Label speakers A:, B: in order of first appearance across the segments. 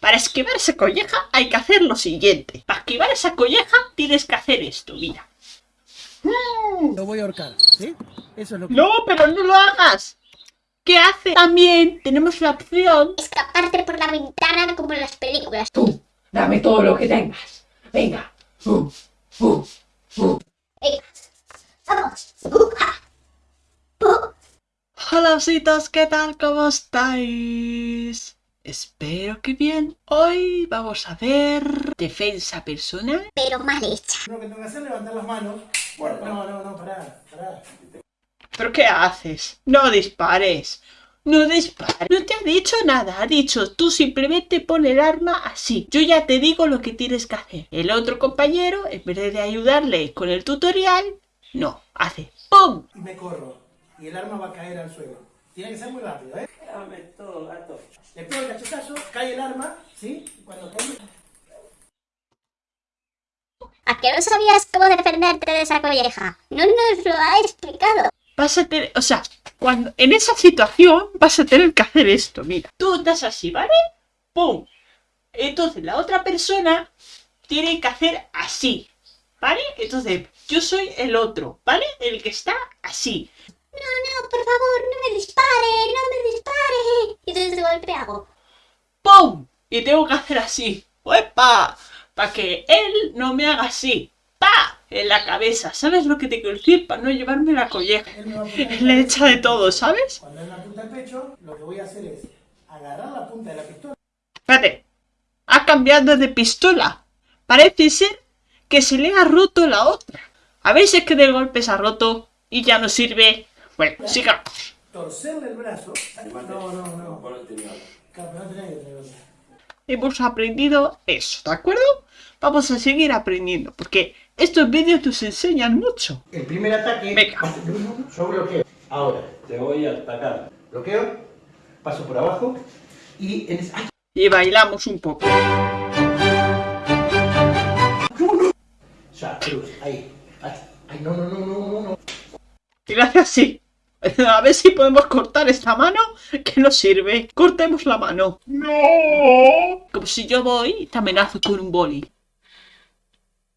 A: Para esquivar esa colleja hay que hacer lo siguiente. Para esquivar esa colleja tienes que hacer esto, mira.
B: Lo voy a ahorcar, ¿sí? Eso es lo que...
A: No, pero no lo hagas. ¿Qué hace? También tenemos la opción...
C: Escaparte por la ventana como en las películas.
D: Tú, dame todo lo que tengas. Venga. Uh, uh, uh.
C: Venga, vamos. Uh.
A: Hola ositos, ¿qué tal? ¿Cómo estáis? Espero que bien. Hoy vamos a ver defensa personal.
C: Pero mal hecha.
B: Lo que tengo que hacer es levantar las manos. No, no, no, pará, pará.
A: ¿Pero qué haces? No dispares. No dispares. No te ha dicho nada. Ha dicho, tú simplemente pon el arma así. Yo ya te digo lo que tienes que hacer. El otro compañero, en vez de ayudarle con el tutorial, no. Hace ¡pum!
B: Y me corro. Y el arma va a caer al suelo. Tiene que ser muy rápido, ¿eh?
E: Dame todo, gato.
B: Le pego el cachetazo, cae el arma, ¿sí? Y cuando cae...
C: ¿A qué no sabías cómo defenderte de esa colleja? No nos lo ha explicado.
A: Vas a tener, o sea, cuando en esa situación vas a tener que hacer esto, mira. Tú estás así, ¿vale? ¡Pum! Entonces la otra persona tiene que hacer así, ¿vale? Entonces yo soy el otro, ¿vale? El que está así.
C: No, no, por favor, no me dispare, no me dispare. Y entonces de golpe hago.
A: ¡Pum! Y tengo que hacer así. ¡Uepa! Para que él no me haga así. ¡Pa! En la cabeza. ¿Sabes lo que te quiero decir? Para no llevarme la colleja. Le echa de todo, ¿sabes?
B: Cuando él me apunta el pecho, lo que voy a hacer es agarrar la punta de la pistola.
A: Espérate. Ha cambiado de pistola. Parece ser que se le ha roto la otra. A ver si es que de golpe se ha roto y ya no sirve. Bueno, siga.
B: torcerle el brazo. No, no, no.
A: Hemos aprendido eso, ¿de acuerdo? Vamos a seguir aprendiendo, porque estos vídeos nos enseñan mucho.
B: El primer ataque.
A: Venga.
B: Yo bloqueo. Ahora,
E: Te voy a atacar.
B: bloqueo, paso por abajo y en ese. ¡Ay!
A: Y bailamos un poco.
B: Ya, cruz, ahí. Ay, ay, no, no, no, no, no, no.
A: Y lo hace así. A ver si podemos cortar esta mano que no sirve. Cortemos la mano. ¡No! Como si yo voy y te amenazo con un boli.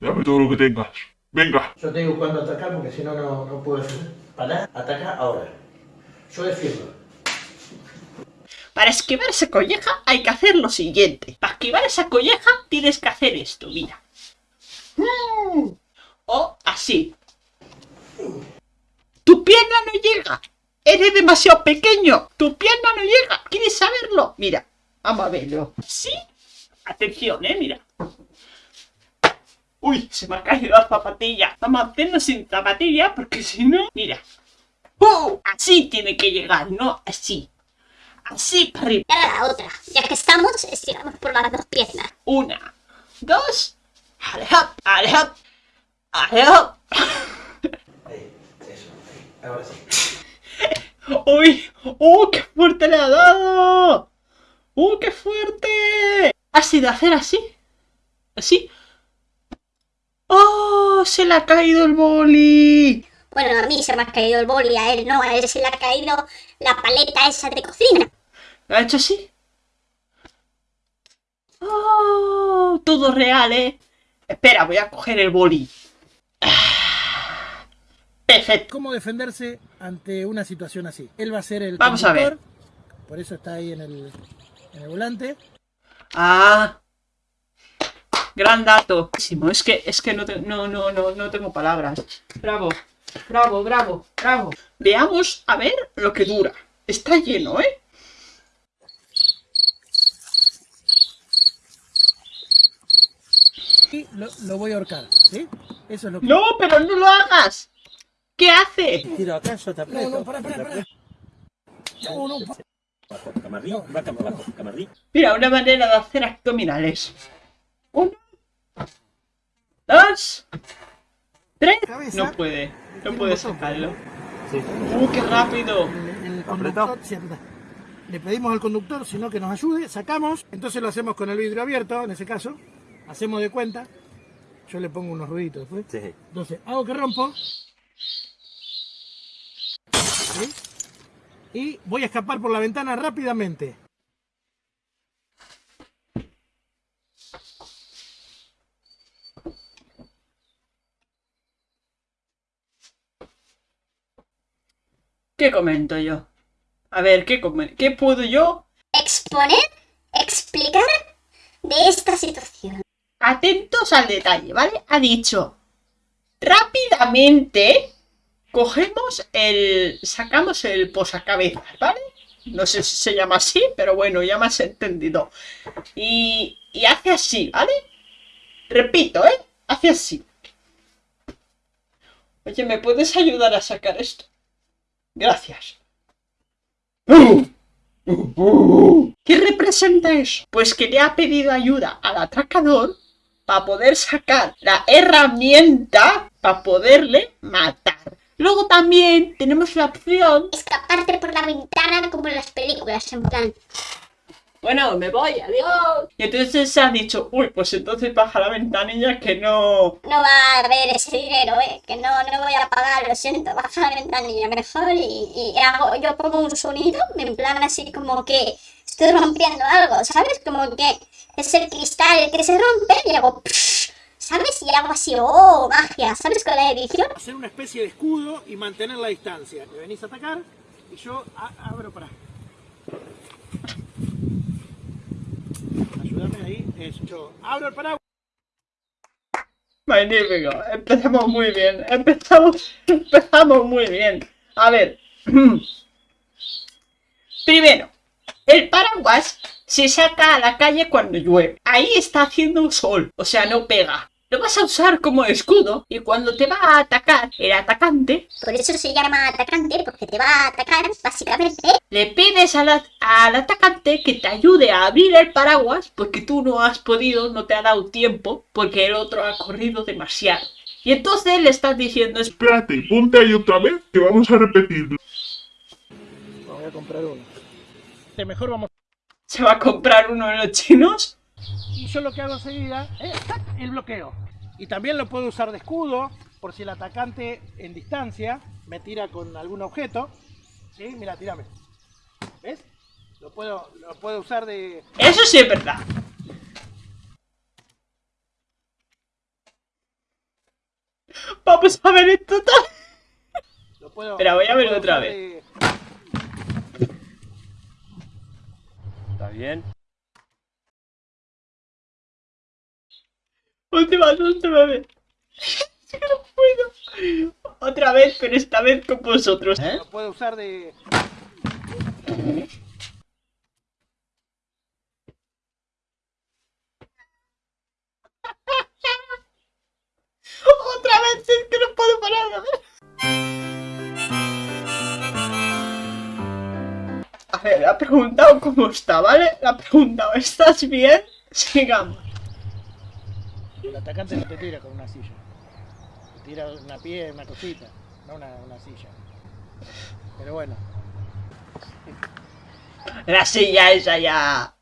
F: Dame todo lo que tengas. Venga.
B: Yo te digo cuándo atacar porque si no, no, no puedo hacer. Para, ataca ahora. Yo defiendo.
A: Para esquivar esa colleja hay que hacer lo siguiente. Para esquivar esa colleja tienes que hacer esto, mira. Mm. O así. Tu pierna no llega. Eres demasiado pequeño. Tu pierna no llega. ¿Quieres saberlo? Mira, vamos a verlo. ¿Sí? Atención, eh, mira. Uy, se me ha caído la zapatilla. Vamos a hacerlo sin zapatilla porque si no... Mira. ¡Uh! Así tiene que llegar, no así. Así para arriba.
C: Y ahora la otra. Ya que estamos, estiramos por las dos piernas.
A: Una, dos, ale hop, ale hop, ale hop.
B: Ahí, eso, ahí. Ahora sí.
A: ¡Uy! ¡Uh, qué fuerte le ha dado! ¡Uh, qué fuerte! Ha sido hacer así. Así. ¡Oh! Se le ha caído el boli.
C: Bueno, a mí se me ha caído el boli, a él no, a él se le ha caído la paleta esa de cocina.
A: ¿Lo ha hecho así? ¡Oh! Todo real, ¿eh? Espera, voy a coger el boli. Ah, Perfecto.
B: ¿Cómo defenderse ante una situación así? Él va a ser el
A: Vamos a ver.
B: conductor, Por eso está ahí en el, en el volante.
A: Ah. Gran dato. Es que, es que no, te- no, no, no, no tengo palabras. Bravo, bravo, bravo, bravo. Veamos a ver lo que dura. Está lleno, ¿eh?
B: Y lo, lo voy a ahorcar, ¿sí? Eso es lo que...
A: No, pero no lo hagas. ¿Qué hace?
E: Tiro acá, yo te aprieto.
B: No, no, pará, pará, pará. No, no, pa-
E: Camarí, va cam- abajo, camarí.
A: Mira, una manera de hacer abdominales. Uno. Dos. Tres.
B: Cabeza.
A: No puede. No puede sacarlo.
E: Sí.
A: ¡Uh, qué rápido!
B: El, el conductor. Le pedimos al conductor, si no, que nos ayude, sacamos, entonces lo hacemos con el vidrio abierto, en ese caso, hacemos de cuenta, yo le pongo unos ruiditos después,
E: Sí.
B: entonces hago que rompo, y voy a escapar por la ventana rápidamente.
A: ¿Qué comento yo? A ver, ¿qué, ¿qué puedo yo?
C: Exponer, explicar de esta situación.
A: Atentos al detalle, ¿vale? Ha dicho, cogemos el... sacamos el posacabezas, ¿vale? No sé si se llama así, pero bueno, ya me has entendido. Y, y hace así, ¿vale? Repito, ¿eh? Hace así. Oye, ¿me puedes ayudar a sacar esto? Gracias. ¿Qué representa eso? Pues que le ha pedido ayuda al atracador para poder sacar la herramienta para poderle matar. Luego también tenemos la opción...
C: Escaparte por la ventana como en las películas, en plan.
A: Bueno, me voy, adiós. Y entonces se ha dicho, uy, pues entonces baja la ventanilla que no...
C: No va a haber ese dinero, eh. Que no, no voy a pagar, lo siento, baja la ventanilla mejor y, y hago, yo pongo un sonido, en plan así como que estoy rompiendo algo, ¿sabes? Como que es el cristal el que se rompe y hago, psh, ¿sabes? Y hago así, oh, magia, ¿sabes? Con la edición.
B: Hacer una especie de escudo y mantener la distancia. Me venís a atacar y yo abro para. Ayúdame ahí. Eso. Yo abro el paraguas.
A: Magnífico, empezamos muy bien, empezamos, empezamos muy bien. A ver, primero, el paraguas se saca a la calle cuando llueve. Ahí está haciendo sol, o sea, no pega. Lo vas a usar como escudo y cuando te va a atacar el atacante,
C: Por eso se llama atacante, porque te va a atacar, básicamente.
A: le pides a la- al atacante que te ayude a abrir el paraguas porque tú no has podido, no te ha dado tiempo, porque el otro ha corrido demasiado. Y entonces le estás diciendo,
F: Espérate, ponte ahí otra vez que vamos a repetirlo.
B: Voy a comprar uno. De mejor vamos.
A: se va a comprar uno de los chinos.
B: Y yo lo que hago enseguida es ¡tac! el bloqueo. Y también lo puedo usar de escudo por si el atacante en distancia me tira con algún objeto. ¿Sí? Mira, tírame. ¿Ves? Lo puedo, lo puedo usar de.
A: Eso sí es verdad. Vamos a ver esto todo.
B: Lo puedo,
A: Espera, voy a
B: lo
A: verlo otra vez.
B: de-
E: ¿Está bien?
A: Que no puedo. Otra vez, pero esta vez con vosotros.
B: Lo puedo usar de.
A: Otra vez, es que no puedo parar de ver. A ver, le ha preguntado cómo está, ¿vale? Le ha preguntado, ¿estás bien? Sigamos.
B: El atacante no te tira con una silla. Te tira una pie, una cosita, no una, una silla. Pero bueno,
A: La silla esa ya.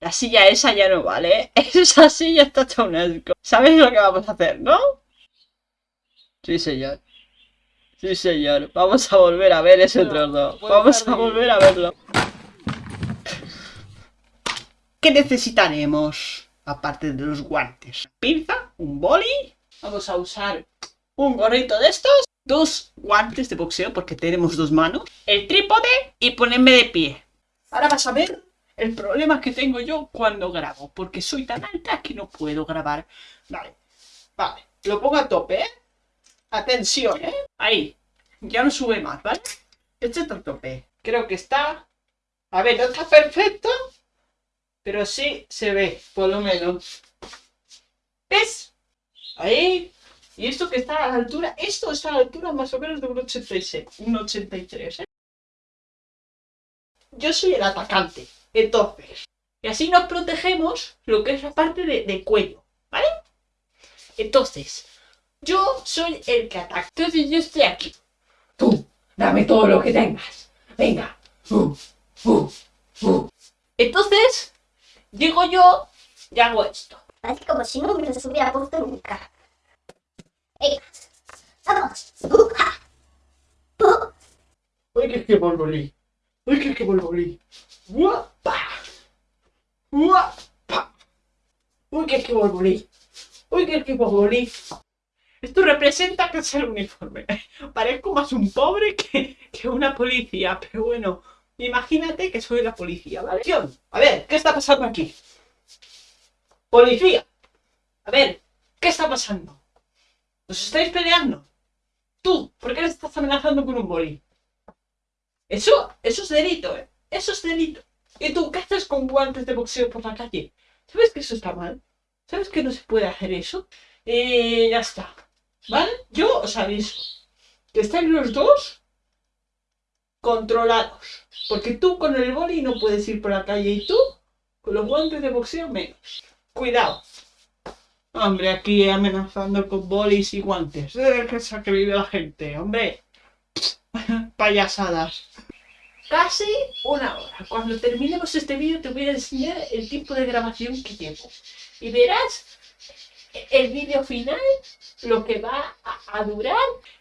A: La silla esa ya no vale. Esa silla está hecha un asco. ¿Sabes lo que vamos a hacer, no? Sí, señor. Sí, señor. Vamos a volver a ver ese trozo. Vamos a volver a verlo. ¿Qué necesitaremos? Aparte de los guantes. Pinza, un boli. Vamos a usar un gorrito de estos. Dos guantes de boxeo porque tenemos dos manos. El trípode y ponerme de pie. Ahora vas a ver el problema que tengo yo cuando grabo. Porque soy tan alta que no puedo grabar. Vale. Vale. Lo pongo a tope, ¿eh? Atención, ¿eh? Ahí. Ya no sube más, ¿vale? Este está a tope. Creo que está... A ver, no está perfecto. Pero sí se ve, por lo menos. ¿Ves? Ahí. Y esto que está a la altura... Esto está a la altura más o menos de un 86. Un 83, ¿eh? Yo soy el atacante. Entonces. Y así nos protegemos lo que es la parte de, de cuello. ¿Vale? Entonces. Yo soy el que ataca. Entonces yo estoy aquí.
D: Tú, dame todo lo que tengas. Venga. Uh, uh, uh.
A: Entonces. Digo yo. Y hago esto.
C: Parece como si no me los hubiera puesto nunca. Venga, vamos.
A: Uy, que que volvolí. Uy, que que volvolí. Guapa. Guapa. Uy, que que volvolí. Uy, que que volvolí. Esto representa que es el uniforme. Parezco más un pobre que, que una policía, pero bueno, imagínate que soy la policía, ¿vale? A ver, ¿qué está pasando aquí? Policía. A ver, ¿qué está pasando? ¿Os estáis peleando? Tú, ¿por qué le estás amenazando con un boli? Eso, eso es delito, ¿eh? Eso es delito. ¿Y tú qué haces con guantes de boxeo por la calle? ¿Sabes que eso está mal? ¿Sabes que no se puede hacer eso? Eh, ya está. ¿Vale? Yo os aviso. Que estáis los dos controlados. Porque tú con el boli no puedes ir por la calle y tú con los guantes de boxeo menos. Cuidado. Hombre, aquí amenazando con bolis y guantes. Eh, que creído la gente, hombre. Payasadas. Casi una hora. Cuando terminemos este vídeo te voy a enseñar el tipo de grabación que llevo. Y verás el vídeo final, lo que va a, durar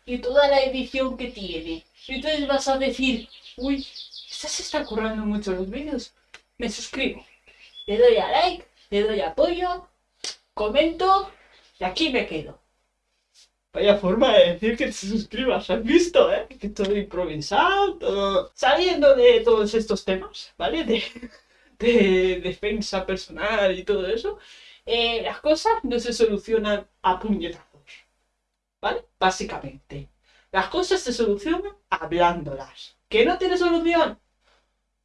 A: y toda la edición que tiene. Entonces vas a decir, uy, esta se está currando mucho los vídeos. Me suscribo. Le doy a like, le doy apoyo, comento y aquí me quedo. Vaya forma de decir que te suscribas, ¿has visto, eh? Que todo improvisado, todo... Saliendo de todos estos temas, ¿vale? De defensa personal y todo eso, eh, las cosas no se solucionan a puñetazos, ¿vale? Básicamente. Las cosas se solucionan hablándolas. ¿Que no tiene solución?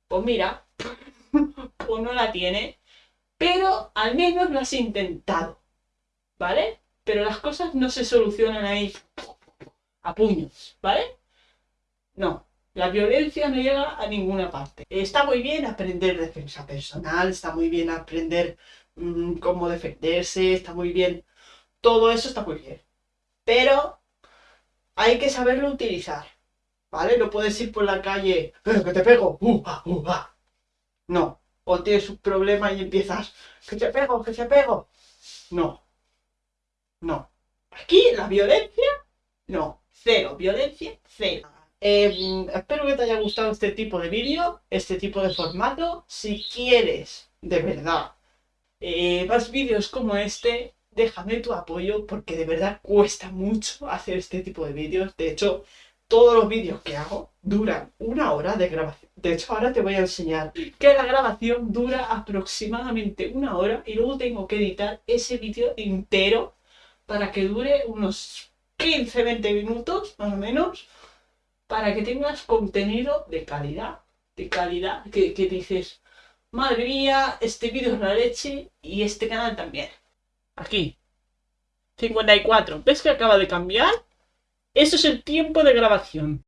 A: Pues mira, pues no la tiene, pero al menos lo has intentado, ¿vale? Pero las cosas no se solucionan ahí a puños, ¿vale? No, la violencia no llega a ninguna parte. Está muy bien aprender defensa personal, está muy bien aprender mmm, cómo defenderse, está muy bien. Todo eso está muy bien. Pero hay que saberlo utilizar, ¿vale? No puedes ir por la calle, ¡Eh, que te pego! ¡Uh, ah, uh, ah! No, o tienes un problema y empiezas, que te pego, que te pego. No, no. Aquí la violencia, no. Cero. Violencia, cero. Eh, espero que te haya gustado este tipo de vídeo, este tipo de formato. Si quieres, de verdad, eh, más vídeos como este, déjame tu apoyo porque de verdad cuesta mucho hacer este tipo de vídeos. De hecho, todos los vídeos que hago duran una hora de grabación. De hecho, ahora te voy a enseñar que la grabación dura aproximadamente una hora y luego tengo que editar ese vídeo entero para que dure unos 15-20 minutos, más o menos, para que tengas contenido de calidad, de calidad, que, que dices, madre mía, este vídeo es la leche y este canal también. Aquí, 54, ¿ves que acaba de cambiar? Eso es el tiempo de grabación.